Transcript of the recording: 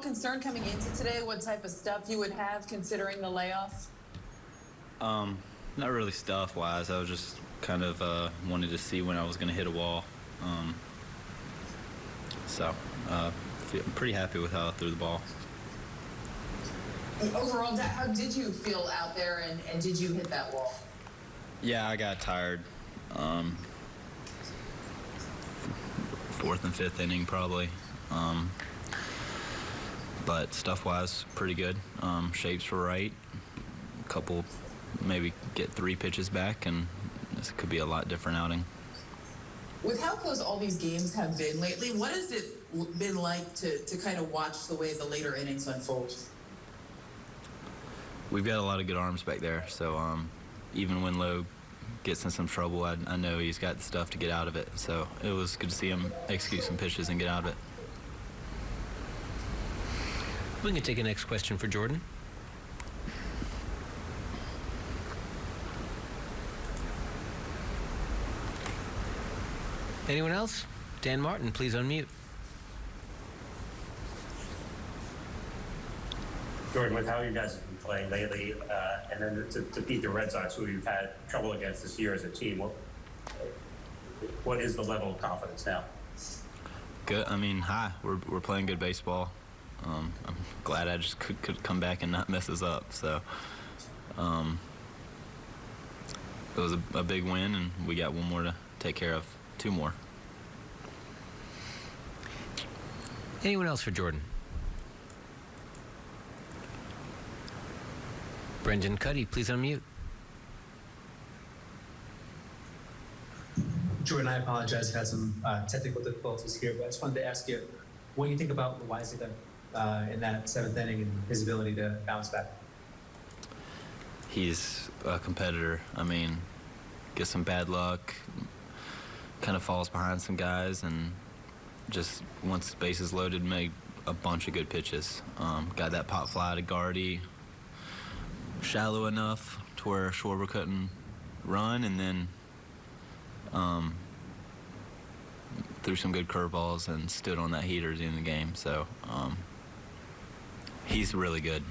concerned coming into today what type of stuff you would have considering the layoff? Um, not really stuff wise. I was just kind of uh, wanted to see when I was going to hit a wall. Um, so, uh, I'm pretty happy with how I threw the ball. Overall, how did you feel out there and, and did you hit that wall? Yeah, I got tired. Um, fourth and fifth inning, probably. Um, but stuff wise, pretty good. Um, shapes were right. A couple, maybe get three pitches back, and this could be a lot different outing. With how close all these games have been lately, what has it been like to, to kind of watch the way the later innings unfold? We've got a lot of good arms back there, so um, even when Lowe gets in some trouble, I, I know he's got the stuff to get out of it. So it was good to see him execute some pitches and get out of it. We can take a next question for Jordan. Anyone else? Dan Martin, please unmute. Jordan, with how you guys have been playing lately, uh, and then to, to beat the Red Sox, who you've had trouble against this year as a team, what, what is the level of confidence now? Good. I mean, hi. We're, we're playing good baseball. Um, I'm glad I just could, could come back and not mess us up. So um, it was a, a big win, and we got one more to take care of. Two more. Anyone else for Jordan? Brendan Kuty, please unmute. Jordan, I apologize. I've had some uh, technical difficulties here, but I just wanted to ask you what do you think about the Loáisiga uh, in that seventh inning and his ability to bounce back? He's a competitor. I mean, gets some bad luck, kind of falls behind some guys, and just once the base is loaded, made a bunch of good pitches. Um, got that pop fly to Gardy, shallow enough to where Schwarber couldn't run, and then um, threw some good curveballs and stood on that heater at the end of the game. So um, he's really good.